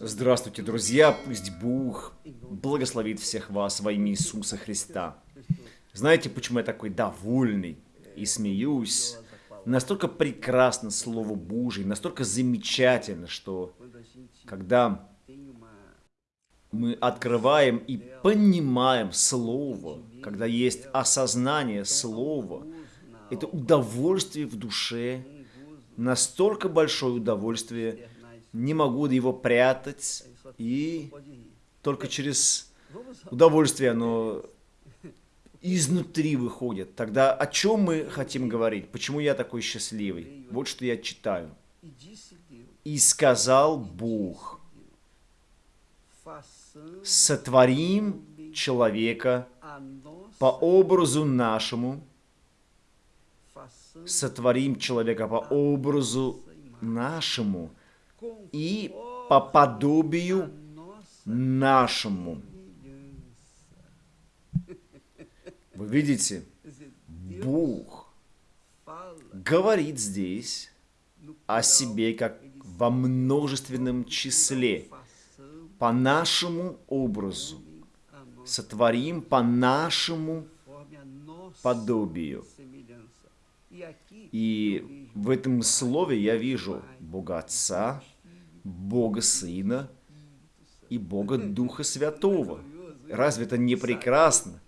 Здравствуйте, друзья! Пусть Бог благословит всех вас во имя Иисуса Христа. Знаете, почему я такой довольный и смеюсь? Настолько прекрасно Слово Божие, настолько замечательно, что когда мы открываем и понимаем Слово, когда есть осознание Слова, это удовольствие в душе, настолько большое удовольствие, не могу его прятать, и только через удовольствие оно изнутри выходит. Тогда о чем мы хотим говорить? Почему я такой счастливый? Вот что я читаю. «И сказал Бог, сотворим человека по образу нашему, сотворим человека по образу нашему, и по подобию нашему. Вы видите, Бог говорит здесь о себе как во множественном числе, по нашему образу, сотворим по нашему подобию. И в этом слове я вижу Бога Отца, Бога Сына и Бога Духа Святого. Разве это не прекрасно?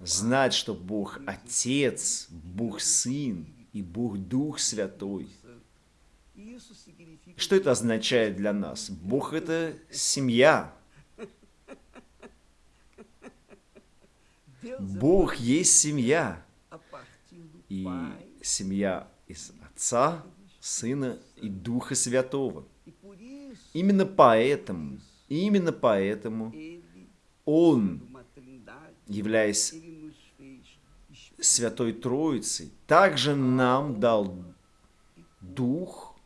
Знать, что Бог Отец, Бог Сын и Бог Дух Святой. Что это означает для нас? Бог – это семья. Бог есть семья. И семья из Отца, Сына и Духа Святого. Именно поэтому, именно поэтому Он, являясь Святой Троицей, также нам дал Дух,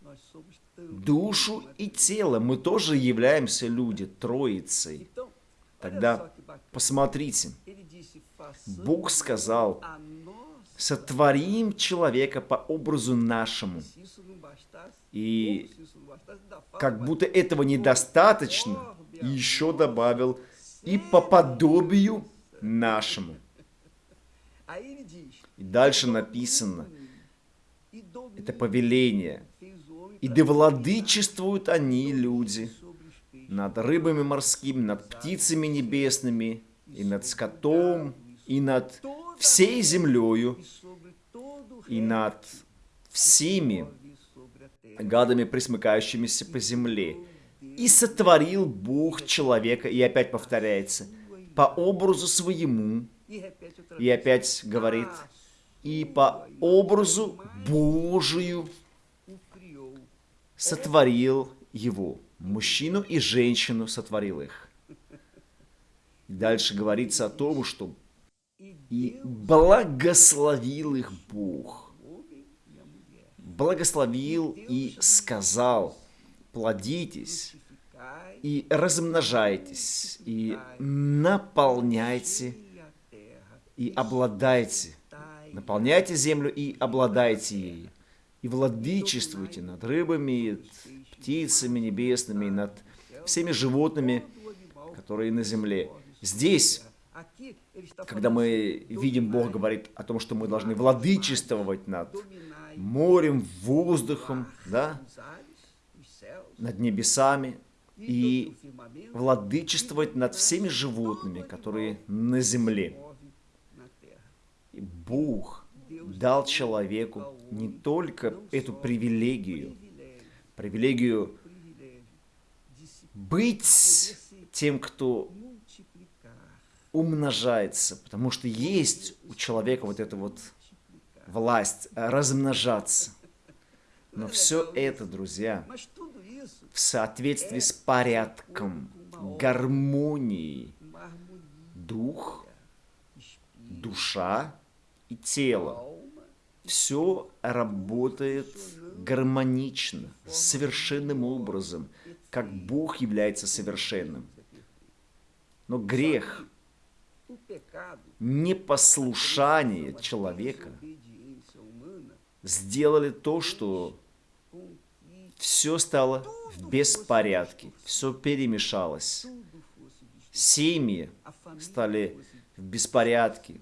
душу и тело. Мы тоже являемся люди, Троицей. Тогда посмотрите, Бог сказал, сотворим человека по образу нашему. И как будто этого недостаточно, еще добавил, и по подобию нашему. И дальше написано, это повеление. И да владычествуют они, люди, над рыбами морскими, над птицами небесными, и над скотом, и над всей землею, и над всеми гадами, присмыкающимися по земле. И сотворил Бог человека, и опять повторяется, по образу своему, и опять говорит, и по образу Божию сотворил его. Мужчину и женщину сотворил их. Дальше говорится о том, что и благословил их Бог благословил и сказал, плодитесь и размножайтесь, и наполняйте и обладайте. Наполняйте землю и обладайте ею. И владычествуйте над рыбами, птицами небесными, над всеми животными, которые на земле. Здесь, когда мы видим, Бог говорит о том, что мы должны владычествовать над морем, воздухом, да, над небесами и владычествовать над всеми животными, которые на земле. И Бог дал человеку не только эту привилегию, привилегию быть тем, кто умножается, потому что есть у человека вот это вот власть размножаться. Но все это, друзья, в соответствии с порядком, гармонией, дух, душа и тело. Все работает гармонично, совершенным образом, как Бог является совершенным. Но грех, непослушание человека – сделали то, что все стало в беспорядке, все перемешалось. Семьи стали в беспорядке,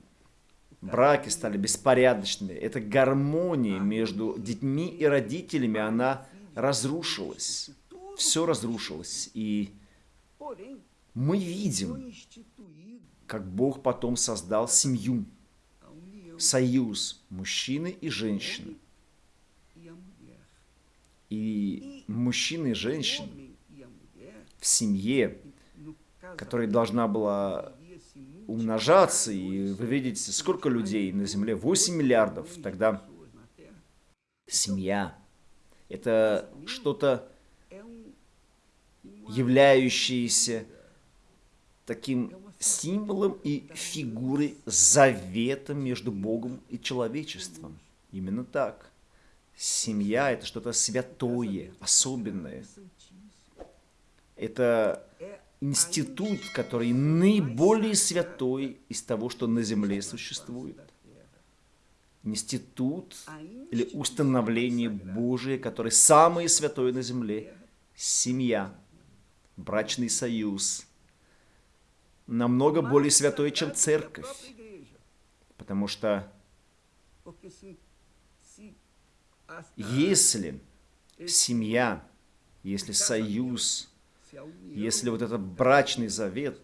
браки стали беспорядочными. Эта гармония между детьми и родителями, она разрушилась. Все разрушилось. И мы видим, как Бог потом создал семью, союз мужчины и женщины. И мужчины и женщины в семье, которая должна была умножаться, и вы видите, сколько людей на Земле, 8 миллиардов, тогда семья – это что-то, являющееся таким символом и фигурой завета между Богом и человечеством. Именно так. Семья – это что-то святое, особенное. Это институт, который наиболее святой из того, что на земле существует. Институт или установление Божие, который самое святое на земле. Семья, брачный союз. Намного более святой, чем церковь. Потому что если семья, если союз, если вот этот брачный завет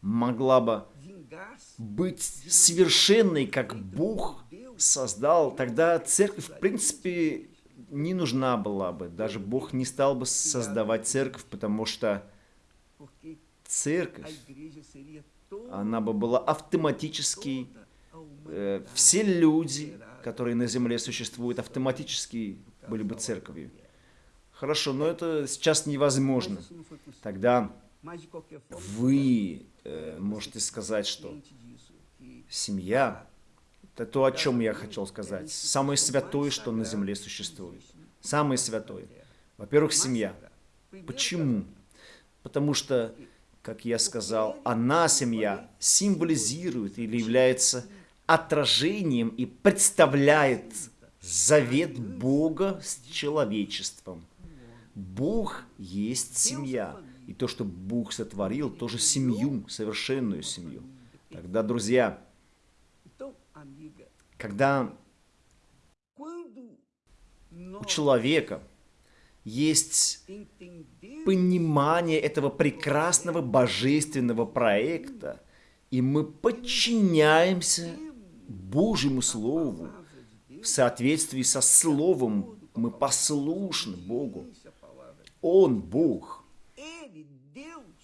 могла бы быть совершенной, как Бог создал, тогда церковь, в принципе, не нужна была бы. Даже Бог не стал бы создавать церковь, потому что церковь, она бы была автоматически, э, все люди, которые на земле существуют, автоматически были бы церковью. Хорошо, но это сейчас невозможно. Тогда вы э, можете сказать, что семья – это то, о чем я хотел сказать. Самое святое, что на земле существует. Самое святое. Во-первых, семья. Почему? Потому что, как я сказал, она, семья, символизирует или является отражением и представляет завет Бога с человечеством. Бог есть семья. И то, что Бог сотворил, тоже семью, совершенную семью. Тогда, друзья, когда у человека есть понимание этого прекрасного божественного проекта, и мы подчиняемся Божьему Слову в соответствии со Словом, мы послушны Богу. Он, Бог,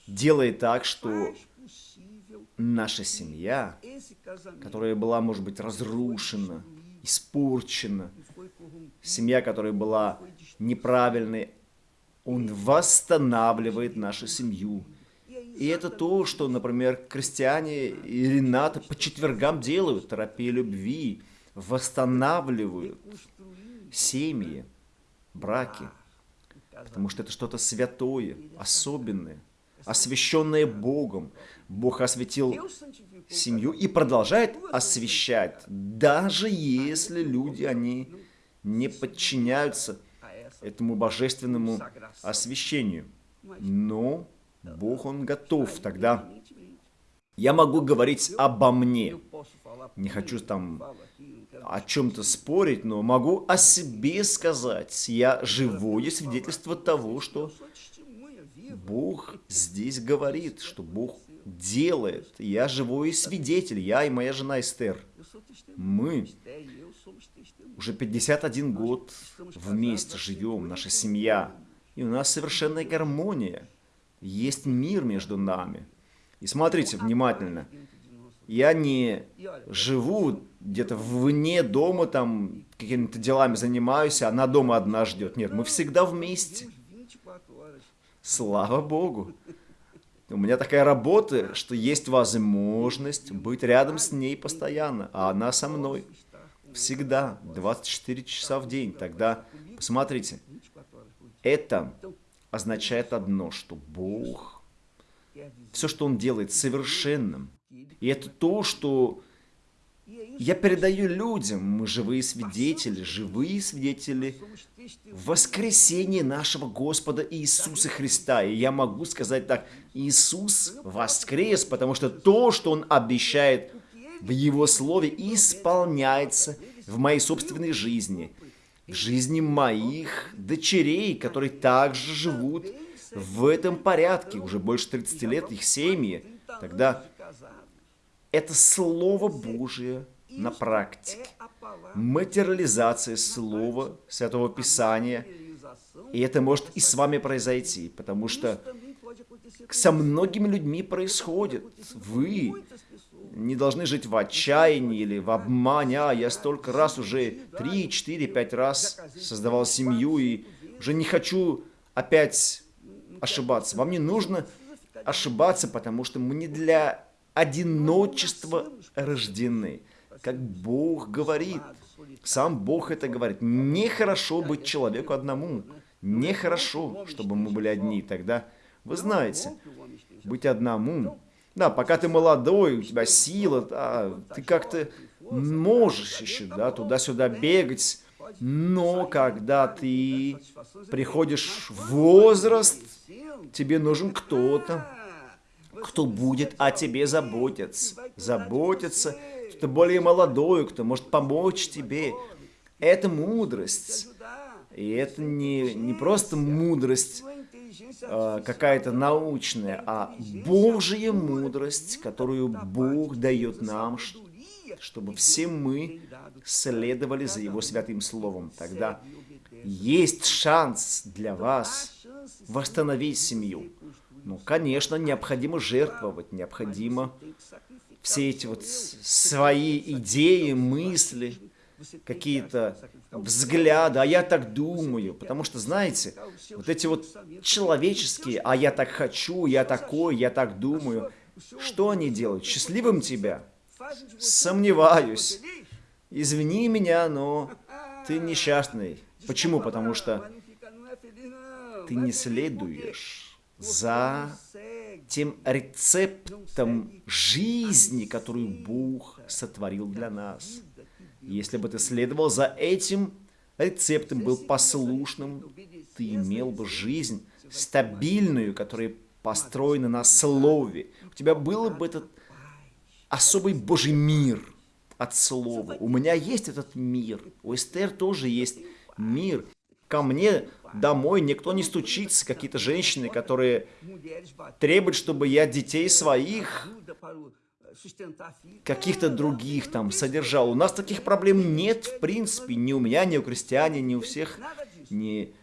делает так, что наша семья, которая была, может быть, разрушена, испорчена, семья, которая была неправильной, Он восстанавливает нашу семью. И это то, что, например, крестьяне и Рената по четвергам делают, терапия любви, восстанавливают семьи, браки потому что это что-то святое, особенное, освященное Богом. Бог осветил семью и продолжает освещать, даже если люди, они не подчиняются этому божественному освящению. Но Бог, Он готов тогда. Я могу говорить обо мне. Не хочу там о чем-то спорить, но могу о себе сказать. Я живое свидетельство того, что Бог здесь говорит, что Бог делает. Я живой свидетель, я и моя жена Эстер. Мы уже 51 год вместе живем, наша семья. И у нас совершенная гармония. Есть мир между нами. И смотрите внимательно. Я не живу где-то вне дома, там, какими-то делами занимаюсь, а она дома одна ждет. Нет, мы всегда вместе. Слава Богу. У меня такая работа, что есть возможность быть рядом с ней постоянно, а она со мной. Всегда, 24 часа в день. Тогда, посмотрите, это означает одно, что Бог, все, что Он делает совершенным, и это то, что я передаю людям. Мы живые свидетели, живые свидетели воскресение нашего Господа Иисуса Христа. И я могу сказать так, Иисус воскрес, потому что то, что Он обещает в Его Слове, исполняется в моей собственной жизни, в жизни моих дочерей, которые также живут в этом порядке, уже больше 30 лет, их семьи. Тогда это Слово Божие на практике материализация Слова Святого Писания. И это может и с вами произойти, потому что со многими людьми происходит. Вы не должны жить в отчаянии или в обмане. А, я столько раз уже, три, четыре, пять раз создавал семью и уже не хочу опять ошибаться. Вам не нужно ошибаться, потому что мы не для одиночества рождены. Как Бог говорит, сам Бог это говорит. Нехорошо быть человеку одному. Нехорошо, чтобы мы были одни. Тогда, вы знаете, быть одному. Да, пока ты молодой, у тебя сила, да, ты как-то можешь еще, да, туда-сюда бегать. Но когда ты приходишь в возраст, тебе нужен кто-то, кто будет о тебе заботиться. Заботиться кто более молодой, кто может помочь тебе. Это мудрость. И это не, не просто мудрость э, какая-то научная, а Божья мудрость, которую Бог дает нам, чтобы все мы следовали за Его святым Словом. Тогда есть шанс для вас восстановить семью. Ну, конечно, необходимо жертвовать, необходимо все эти вот свои идеи, мысли, какие-то взгляды, а я так думаю. Потому что, знаете, вот эти вот человеческие, а я так хочу, я такой, я так думаю, что они делают? Счастливым тебя? Сомневаюсь. Извини меня, но ты несчастный. Почему? Потому что ты не следуешь за тем рецептом жизни, которую Бог сотворил для нас. Если бы ты следовал за этим рецептом, был послушным, ты имел бы жизнь стабильную, которая построена на слове. У тебя был бы этот особый Божий мир от слова. У меня есть этот мир. У Эстер тоже есть мир. Ко мне домой никто не стучится, какие-то женщины, которые требуют, чтобы я детей своих, каких-то других там содержал. У нас таких проблем нет, в принципе, ни у меня, ни у крестьяне, ни у всех, ни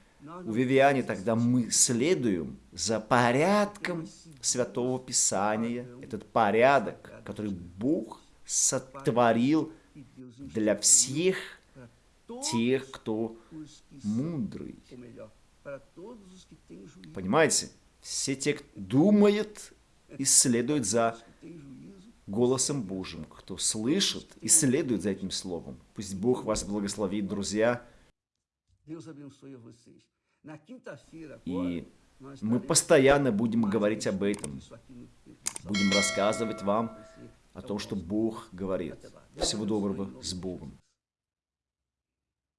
у Вивиане. Тогда мы следуем за порядком Святого Писания, этот порядок, который Бог сотворил для всех тех, кто мудрый. Понимаете? Все те, кто думает и следует за голосом Божьим, кто слышит и следует за этим словом. Пусть Бог вас благословит, друзья. И мы постоянно будем говорить об этом. Будем рассказывать вам о том, что Бог говорит. Всего доброго с Богом.